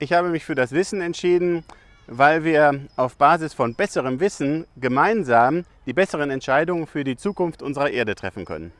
Ich habe mich für das Wissen entschieden, weil wir auf Basis von besserem Wissen gemeinsam die besseren Entscheidungen für die Zukunft unserer Erde treffen können.